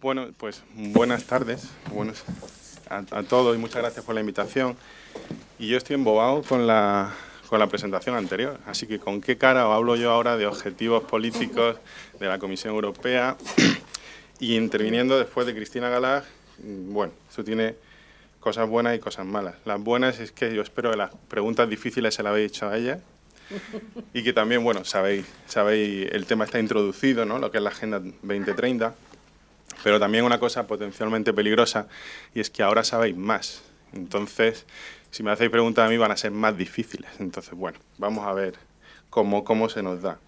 Bueno, pues buenas tardes buenos a, todos y muchas gracias por la invitación. Y yo estoy embobado con la, con la presentación anterior, así que ¿con qué cara hablo yo ahora de objetivos políticos de la Comisión Europea? y interviniendo después de Cristina Galag, bueno, eso tiene cosas buenas y cosas malas. Las buenas es que yo espero que las preguntas difíciles se las habéis hecho a ella y que también, bueno, sabéis, sabéis, el tema está introducido, ¿no? Lo que es la Agenda 2030 pero también una cosa potencialmente peligrosa, y es que ahora sabéis más. Entonces, si me hacéis preguntas a mí, van a ser más difíciles. Entonces, bueno, vamos a ver cómo, cómo se nos da.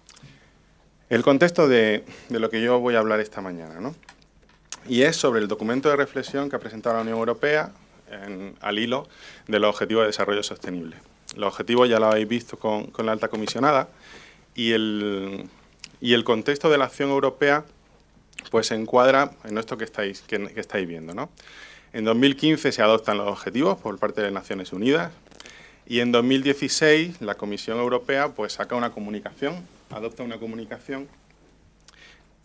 El contexto de, lo que yo voy a hablar esta mañana, ¿no? Y es sobre el documento de reflexión que ha presentado la Unión Europea al hilo de los Objetivos de Desarrollo Sostenible. Los objetivos ya lo habéis visto con, con la alta comisionada y el, y el contexto de la acción europea pues se encuadra en esto que estáis, que, estáis viendo. ¿no? En 2015 se adoptan los objetivos por parte de Naciones Unidas y en 2016 la Comisión Europea pues saca una comunicación, adopta una comunicación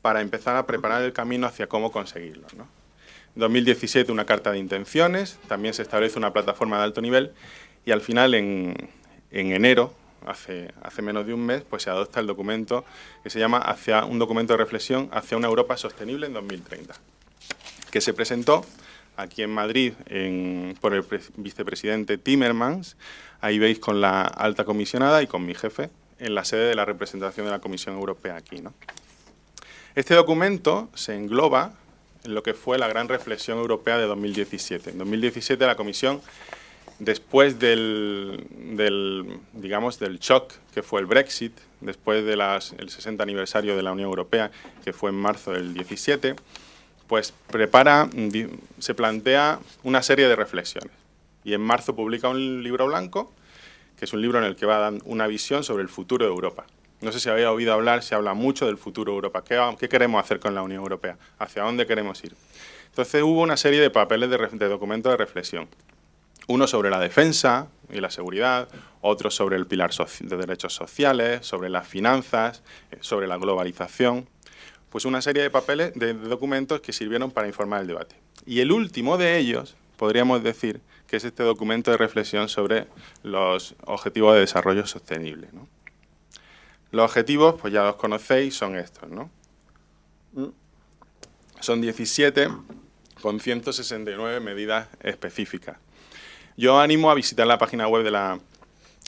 para empezar a preparar el camino hacia cómo conseguirlo. ¿no? En 2017 una carta de intenciones, también se establece una plataforma de alto nivel y al final en, en enero hace, hace menos de un mes, pues se adopta el documento que se llama hacia un documento de reflexión hacia una Europa sostenible en 2030, que se presentó aquí en Madrid por el vicepresidente Timmermans, ahí veis con la alta comisionada y con mi jefe en la sede de la representación de la Comisión Europea aquí. ¿no? Este documento se engloba en lo que fue la gran reflexión europea de 2017. En 2017 la Comisión después del, digamos, del shock que fue el Brexit, después del 60 aniversario de la Unión Europea, que fue en marzo del 17, pues prepara, se plantea una serie de reflexiones. Y en marzo publica un libro blanco, que es un libro en el que va a dar una visión sobre el futuro de Europa. No sé si habéis oído hablar, se habla mucho del futuro de Europa. ¿Qué, ¿Qué, queremos hacer con la Unión Europea? ¿Hacia dónde queremos ir? Entonces hubo una serie de papeles de, de documentos de reflexión. Uno sobre la defensa y la seguridad, otro sobre el pilar de derechos sociales, sobre las finanzas, eh, sobre la globalización. Pues una serie de papeles, de documentos que sirvieron para informar el debate. Y el último de ellos, podríamos decir, que es este documento de reflexión sobre los objetivos de desarrollo sostenible. Los objetivos, pues ya los conocéis, son estos. ¿no? Son 17 con 169 medidas específicas. Yo animo a visitar la página web de, la,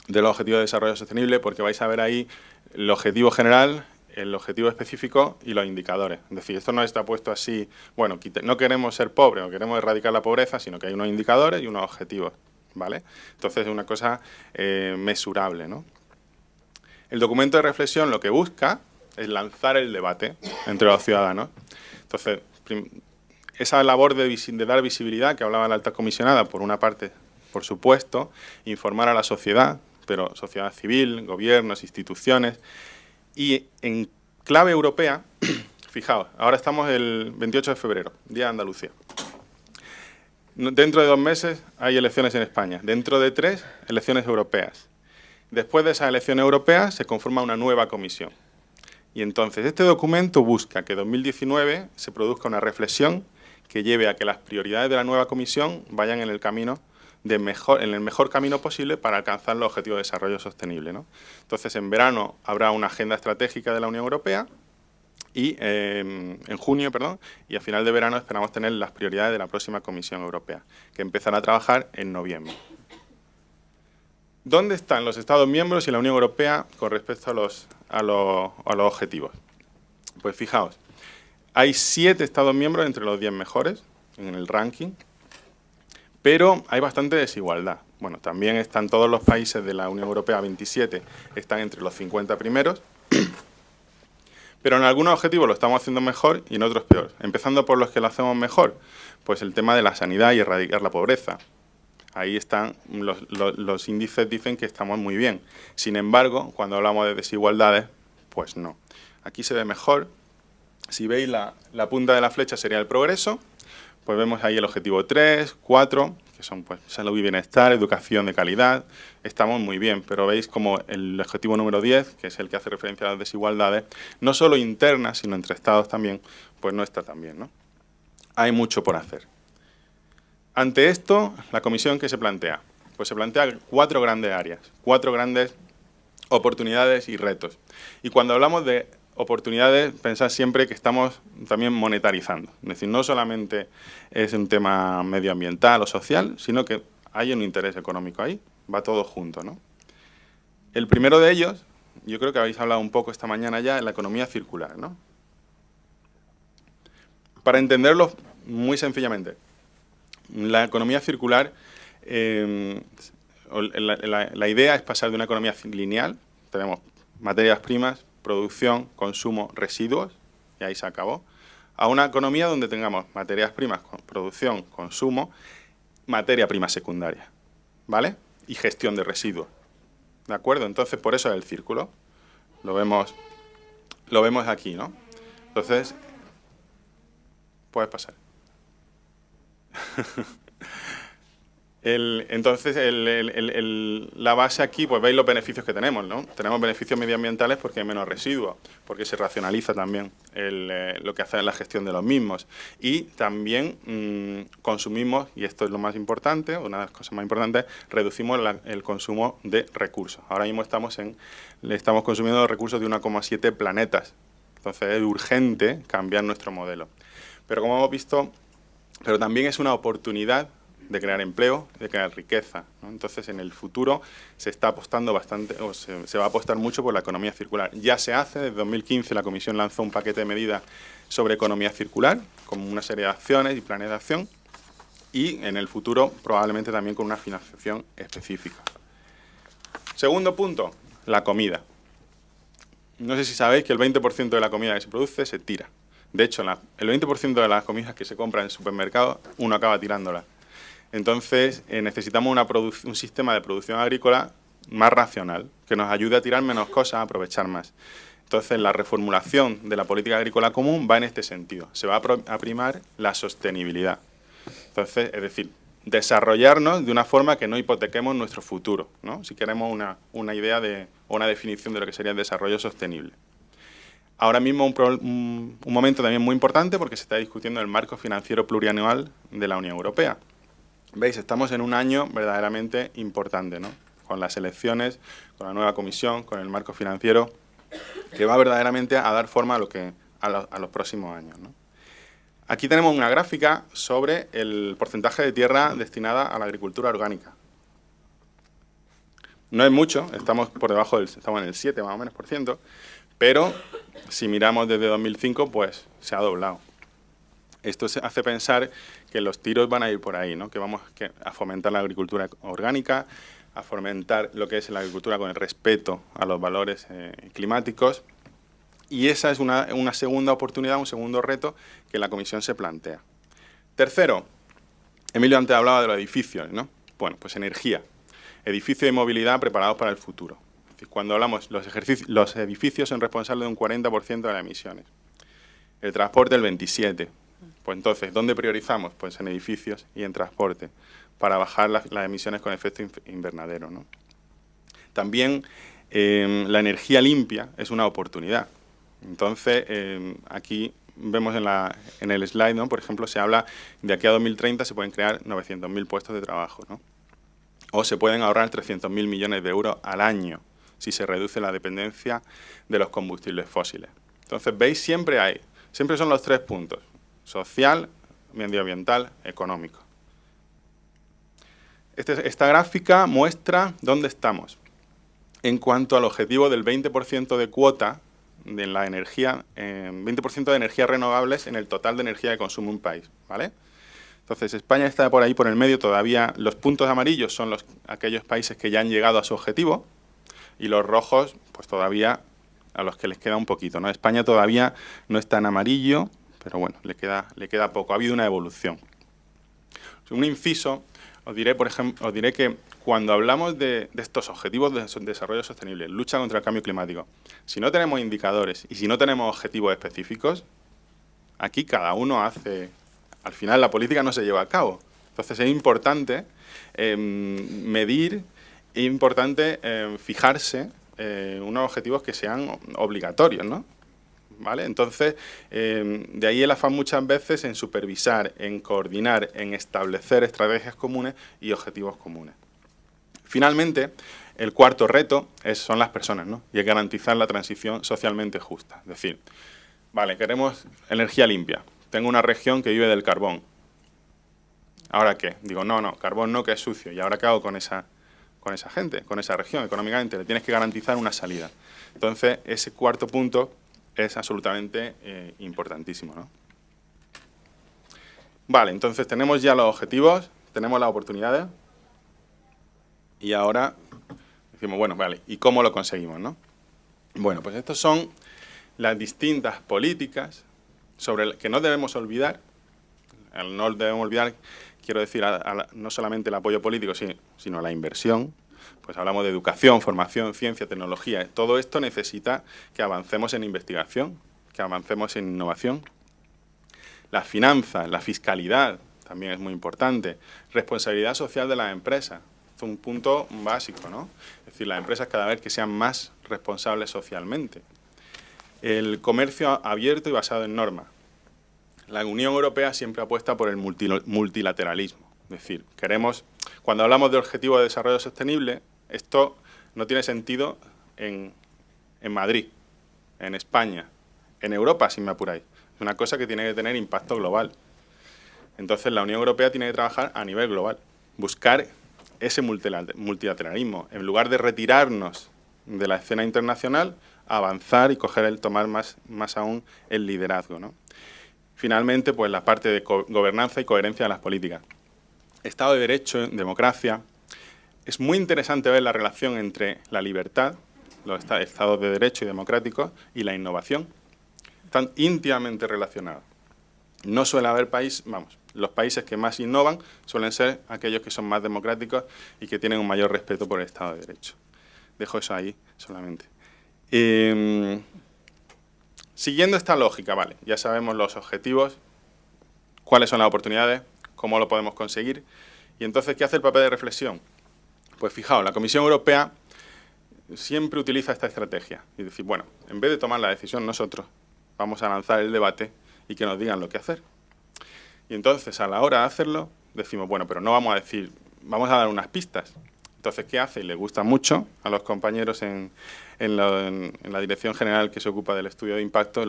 de los Objetivos de Desarrollo Sostenible porque vais a ver ahí el objetivo general, el objetivo específico y los indicadores. Es decir, esto no está puesto así, bueno, no queremos ser pobres o queremos erradicar la pobreza, sino que hay unos indicadores y unos objetivos, ¿vale? Entonces es una cosa eh, mesurable, ¿no? El documento de reflexión lo que busca es lanzar el debate entre los ciudadanos. Entonces, esa labor de, de dar visibilidad que hablaba la alta comisionada, por una parte, por supuesto, informar a la sociedad, pero sociedad civil, gobiernos, instituciones, y en clave europea, fijaos, ahora estamos el 28 de febrero, Día de Andalucía. Dentro de dos meses hay elecciones en España, dentro de tres, elecciones europeas. Después de esas elecciones europeas se conforma una nueva comisión. Y entonces este documento busca que en 2019 se produzca una reflexión que lleve a que las prioridades de la nueva comisión vayan en el camino mejor, en el mejor camino posible para alcanzar los objetivos de desarrollo sostenible. Entonces, en verano habrá una agenda estratégica de la Unión Europea y em, en junio, perdón, y a final de verano esperamos tener las prioridades de la próxima Comisión Europea, que empezará a trabajar en noviembre. ¿Dónde están los Estados miembros y la Unión Europea con respecto a los, a los, a los objetivos? Pues fijaos, hay siete Estados miembros entre los diez mejores en el ranking, pero hay bastante desigualdad. Bueno, también están todos los países de la Unión Europea, 27, están entre los 50 primeros, pero en algunos objetivos lo estamos haciendo mejor y en otros peor. Empezando por los que lo hacemos mejor, pues el tema de la sanidad y erradicar la pobreza. Ahí están, los, índices dicen que estamos muy bien. Sin embargo, cuando hablamos de desigualdades, pues no. Aquí se ve mejor. Si veis la punta de la flecha sería el progreso, pues vemos ahí el objetivo 3, 4, que son pues, salud y bienestar, educación de calidad, estamos muy bien, pero veis como el objetivo número 10, que es el que hace referencia a las desigualdades, no solo internas, sino entre estados también, pues no está tan bien, ¿no? hay mucho por hacer. Ante esto, la comisión que se plantea, pues se plantea cuatro grandes áreas, cuatro grandes oportunidades y retos. Y cuando hablamos de oportunidades, pensad siempre que estamos también monetarizando. Es decir, no solamente es un tema medioambiental o social, sino que hay un interés económico ahí, va todo junto. ¿no? El primero de ellos, yo creo que habéis hablado un poco esta mañana ya, es la economía circular. ¿no? Para entenderlo muy sencillamente, la economía circular, eh, la, idea es pasar de una economía lineal, tenemos materias primas, producción, consumo, residuos, y ahí se acabó, a una economía donde tengamos materias primas, producción, consumo, materia prima secundaria, ¿vale? Y gestión de residuos, ¿de acuerdo? Entonces, por eso es el círculo, lo vemos, lo vemos aquí, ¿no? Entonces, puedes pasar. entonces, la base aquí, pues veis los beneficios que tenemos, ¿no? Tenemos beneficios medioambientales porque hay menos residuos, porque se racionaliza también eh, lo que hace la gestión de los mismos. Y también mm, consumimos, y esto es lo más importante, una de las cosas más importantes, reducimos el consumo de recursos. Ahora mismo estamos, en, estamos consumiendo recursos de 1,7 planetas. Entonces es urgente cambiar nuestro modelo. Pero como hemos visto, pero también es una oportunidad de crear empleo, de crear riqueza. Entonces, en el futuro se está apostando bastante, o se, va a apostar mucho por la economía circular. Ya se hace, desde 2015 la Comisión lanzó un paquete de medidas sobre economía circular, con una serie de acciones y planes de acción, y en el futuro probablemente también con una financiación específica. Segundo punto, la comida. No sé si sabéis que el 20% de la comida que se produce se tira. De hecho, el 20% de las comidas que se compran en el supermercado, uno acaba tirándolas. Entonces, eh, necesitamos un sistema de producción agrícola más racional, que nos ayude a tirar menos cosas, a aprovechar más. Entonces, la reformulación de la política agrícola común va en este sentido. Se va a primar la sostenibilidad. Entonces, es decir, desarrollarnos de una forma que no hipotequemos nuestro futuro, ¿no? si queremos una, idea de, o una definición de lo que sería el desarrollo sostenible. Ahora mismo un, momento también muy importante porque se está discutiendo el marco financiero plurianual de la Unión Europea. Veis, estamos en un año verdaderamente importante, ¿no? Con las elecciones, con la nueva comisión, con el marco financiero, que va verdaderamente a dar forma a, lo que, a, los próximos años. Aquí tenemos una gráfica sobre el porcentaje de tierra destinada a la agricultura orgánica. No es mucho, estamos por debajo del, estamos en el 7 más o menos por ciento, pero si miramos desde 2005, pues se ha doblado. Esto hace pensar que los tiros van a ir por ahí, ¿no? que vamos a fomentar la agricultura orgánica, a fomentar lo que es la agricultura con el respeto a los valores eh, climáticos. Y esa es una, segunda oportunidad, un segundo reto que la Comisión se plantea. Tercero, Emilio antes hablaba de los edificios, ¿no? Bueno, pues energía, edificios y movilidad preparados para el futuro. Cuando hablamos, los, los edificios son responsables de un 40% de las emisiones. El transporte el 27%. Pues entonces, ¿dónde priorizamos? Pues en edificios y en transporte, para bajar las, emisiones con efecto invernadero. ¿no? También em, la energía limpia es una oportunidad. Entonces, em, aquí vemos en, la, en el slide, ¿no? por ejemplo, se habla de aquí a 2030 se pueden crear 900.000 puestos de trabajo. ¿no? O se pueden ahorrar 300.000 millones de euros al año si se reduce la dependencia de los combustibles fósiles. Entonces, veis, siempre hay, siempre son los tres puntos social, medioambiental, económico. Este, esta gráfica muestra dónde estamos en cuanto al objetivo del 20% de cuota de la energía, 20% de energías renovables en el total de energía que consume un país, ¿vale? Entonces, España está por ahí, por el medio, todavía los puntos amarillos son los, aquellos países que ya han llegado a su objetivo y los rojos, pues todavía a los que les queda un poquito, ¿no? España todavía no está en amarillo, pero bueno, le queda, le queda poco. Ha habido una evolución. Un inciso, os diré, por ejemplo, os diré que cuando hablamos de, estos objetivos de desarrollo sostenible, lucha contra el cambio climático, si no tenemos indicadores y si no tenemos objetivos específicos, aquí cada uno hace... Al final la política no se lleva a cabo. Entonces es importante em, medir, es importante em, fijarse eh, unos objetivos que sean obligatorios, ¿no? ¿Vale? Entonces, eh, de ahí el afán muchas veces en supervisar, en coordinar, en establecer estrategias comunes y objetivos comunes. Finalmente, el cuarto reto son las personas, ¿no? Y es garantizar la transición socialmente justa. Es decir, vale, queremos energía limpia. Tengo una región que vive del carbón. ¿Ahora qué? Digo, no, no, carbón no, que es sucio. ¿Y ahora qué hago con esa, con esa gente, con esa región económicamente? Le tienes que garantizar una salida. Entonces, ese cuarto punto es absolutamente eh, importantísimo. ¿no? Vale, entonces tenemos ya los objetivos, tenemos las oportunidades y ahora decimos, bueno, vale, ¿y cómo lo conseguimos? ¿no? Bueno, pues estas son las distintas políticas sobre las que no debemos olvidar, no debemos olvidar, quiero decir, no solamente el apoyo político, sino la inversión, pues hablamos de educación, formación, ciencia, tecnología. Todo esto necesita que avancemos en investigación, que avancemos en innovación. Las finanzas, la fiscalidad, también es muy importante. Responsabilidad social de las empresas, es un punto básico, ¿no? Es decir, las empresas cada vez que sean más responsables socialmente. El comercio abierto y basado en normas. La Unión Europea siempre apuesta por el multilateralismo. Es decir, queremos, cuando hablamos de objetivo de desarrollo sostenible, esto no tiene sentido en, Madrid, en España, en Europa, si me apuráis. Es una cosa que tiene que tener impacto global. Entonces la Unión Europea tiene que trabajar a nivel global, buscar ese multilateralismo. En lugar de retirarnos de la escena internacional, avanzar y coger el tomar más, más aún el liderazgo. Finalmente, pues la parte de gobernanza y coherencia de las políticas. Estado de Derecho, democracia, es muy interesante ver la relación entre la libertad, los estados de derecho y democráticos, y la innovación. Están íntimamente relacionados. No suele haber país, vamos, los países que más innovan suelen ser aquellos que son más democráticos y que tienen un mayor respeto por el Estado de Derecho. Dejo eso ahí solamente. Em, siguiendo esta lógica, vale, ya sabemos los objetivos, cuáles son las oportunidades, cómo lo podemos conseguir, y entonces, ¿qué hace el papel de reflexión? Pues fijaos, la Comisión Europea siempre utiliza esta estrategia y decir, bueno, en vez de tomar la decisión nosotros, vamos a lanzar el debate y que nos digan lo que hacer. Y entonces, a la hora de hacerlo, decimos, bueno, pero no vamos a decir, vamos a dar unas pistas. Entonces, ¿qué hace? Y le gusta mucho a los compañeros en, la, Dirección General que se ocupa del estudio de impacto,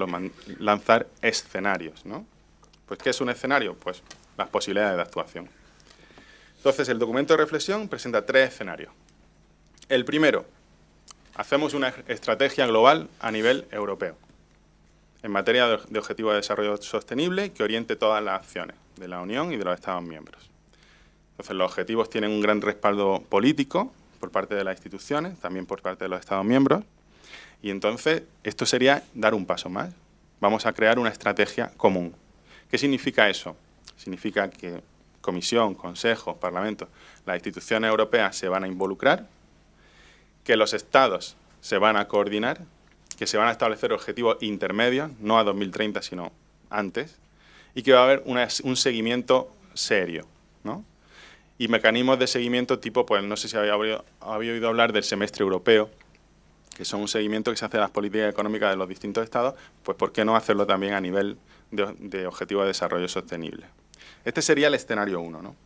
lanzar escenarios, ¿no? Pues, ¿qué es un escenario? Pues las posibilidades de actuación. Entonces, el documento de reflexión presenta tres escenarios. El primero, hacemos una estrategia global a nivel europeo en materia de objetivos de desarrollo sostenible que oriente todas las acciones de la Unión y de los Estados miembros. Entonces, los objetivos tienen un gran respaldo político por parte de las instituciones, también por parte de los Estados miembros, y entonces esto sería dar un paso más. Vamos a crear una estrategia común. ¿Qué significa eso? Significa que Comisión, Consejo, Parlamento, las instituciones europeas se van a involucrar, que los Estados se van a coordinar, que se van a establecer objetivos intermedios, no a 2030, sino antes, y que va a haber un seguimiento serio, ¿no? Y mecanismos de seguimiento tipo, pues no sé si había, oído hablar del semestre europeo, que son un seguimiento que se hace de las políticas económicas de los distintos estados, pues ¿por qué no hacerlo también a nivel de, de objetivos de desarrollo sostenible? Este sería el escenario 1. ¿no?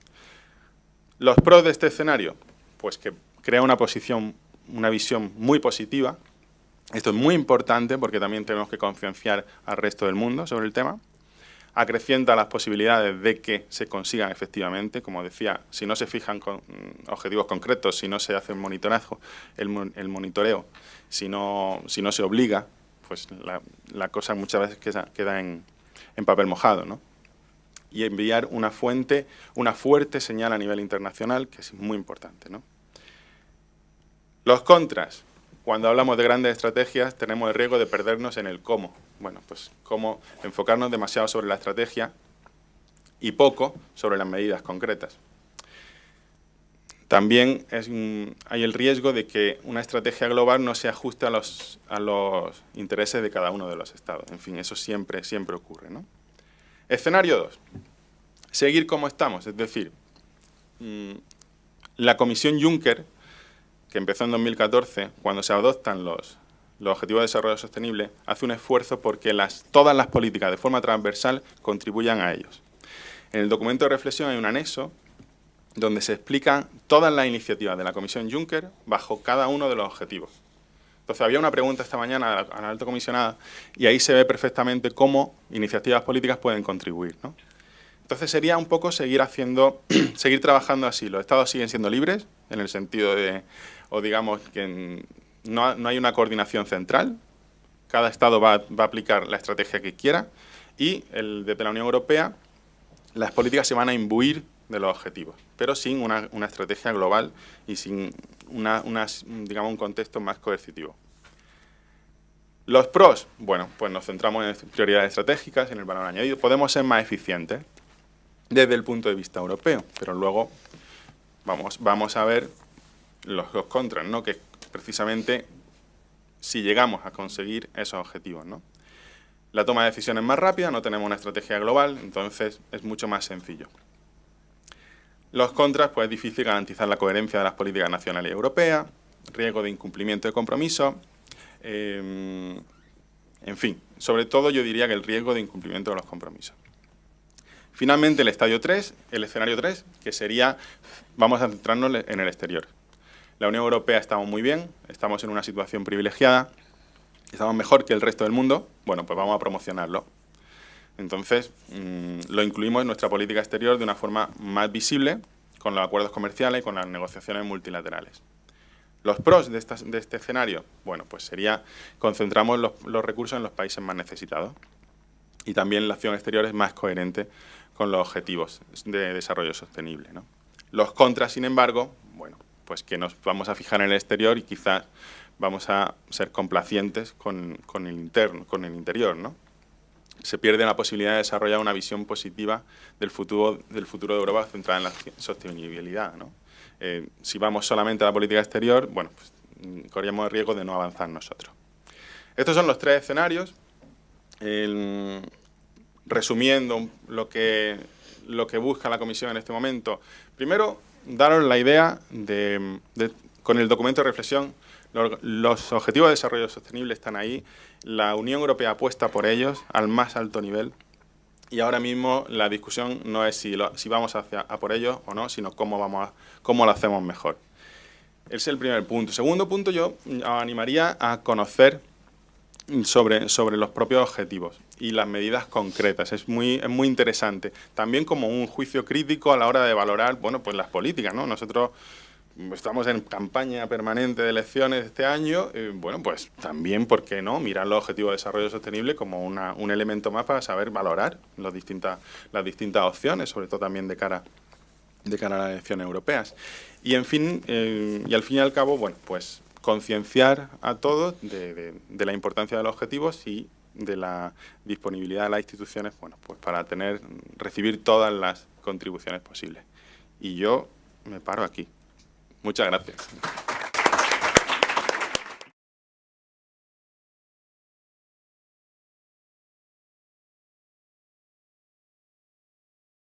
Los pros de este escenario, pues que crea una posición, una visión muy positiva. Esto es muy importante porque también tenemos que concienciar al resto del mundo sobre el tema. Acrecienta las posibilidades de que se consigan efectivamente, como decía, si no se fijan con mm, objetivos concretos, si no se hace el monitorazo, el, monitoreo, si no, si no se obliga, pues la, cosa muchas veces queda, queda en, en papel mojado, ¿no? Y enviar una fuente, una fuerte señal a nivel internacional, que es muy importante. Los contras. Cuando hablamos de grandes estrategias tenemos el riesgo de perdernos en el cómo. Bueno, pues cómo enfocarnos demasiado sobre la estrategia y poco sobre las medidas concretas. También hay el riesgo de que una estrategia global no se ajuste a los, a los intereses de cada uno de los estados. En fin, eso siempre, siempre ocurre. ¿no? Escenario 2. Seguir como estamos, es decir, mm, la Comisión Juncker, que empezó en 2014, cuando se adoptan los, los Objetivos de Desarrollo Sostenible, hace un esfuerzo porque todas las políticas de forma transversal contribuyan a ellos. En el documento de reflexión hay un anexo donde se explican todas las iniciativas de la Comisión Juncker bajo cada uno de los objetivos. Entonces, había una pregunta esta mañana a la alta comisionada y ahí se ve perfectamente cómo iniciativas políticas pueden contribuir. Entonces, sería un poco seguir haciendo, seguir trabajando así. Los estados siguen siendo libres, en el sentido de, o digamos, que no, hay una coordinación central. Cada estado va, a aplicar la estrategia que quiera y el, desde la Unión Europea las políticas se van a imbuir de los objetivos, pero sin una, estrategia global y sin una, digamos, un contexto más coercitivo. Los pros, bueno, pues nos centramos en prioridades estratégicas, en el valor añadido. Podemos ser más eficientes desde el punto de vista europeo, pero luego vamos, vamos a ver los, los contras, ¿no? que precisamente si llegamos a conseguir esos objetivos. ¿no? La toma de decisiones es más rápida, no tenemos una estrategia global, entonces es mucho más sencillo. Los contras, pues es difícil garantizar la coherencia de las políticas nacionales y europeas, riesgo de incumplimiento de compromiso, em, en fin, sobre todo yo diría que el riesgo de incumplimiento de los compromisos. Finalmente, el estadio 3, el escenario 3, que sería, vamos a centrarnos en el exterior. La Unión Europea estamos muy bien, estamos en una situación privilegiada, estamos mejor que el resto del mundo, bueno, pues vamos a promocionarlo. Entonces, mm, lo incluimos en nuestra política exterior de una forma más visible, con los acuerdos comerciales y con las negociaciones multilaterales. Los pros de, este escenario, bueno, pues sería concentramos los, recursos en los países más necesitados y también la acción exterior es más coherente con los objetivos de desarrollo sostenible. Los contras, sin embargo, bueno, pues que nos vamos a fijar en el exterior y quizás vamos a ser complacientes con el interno, con el interior, ¿no? Se pierde la posibilidad de desarrollar una visión positiva del futuro, del futuro de Europa centrada en la sostenibilidad. Eh, si vamos solamente a la política exterior, bueno, pues, mm, el riesgo de no avanzar nosotros. Estos son los tres escenarios. resumiendo lo que, lo que busca la Comisión en este momento, primero, daros la idea de, con el documento de reflexión, los objetivos de desarrollo sostenible están ahí, la Unión Europea apuesta por ellos al más alto nivel y ahora mismo la discusión no es si, si vamos hacia, a por ellos o no, sino cómo, vamos cómo lo hacemos mejor. Ese es el primer punto. Segundo punto, yo animaría a conocer sobre, sobre los propios objetivos y las medidas concretas. Es muy, es muy interesante. También como un juicio crítico a la hora de valorar bueno, pues las políticas. ¿no? Nosotros estamos en campaña permanente de elecciones este año, eh, bueno, pues también, ¿por qué no?, mirar los objetivos de desarrollo sostenible como un elemento más para saber valorar las distintas, las distintas opciones, sobre todo también de cara, de cara a las elecciones europeas. Y, en fin, eh, y al fin y al cabo, bueno, pues concienciar a todos de, de la importancia de los objetivos y de la disponibilidad de las instituciones, bueno, pues para tener, recibir todas las contribuciones posibles. Y yo me paro aquí. Muchas gracias.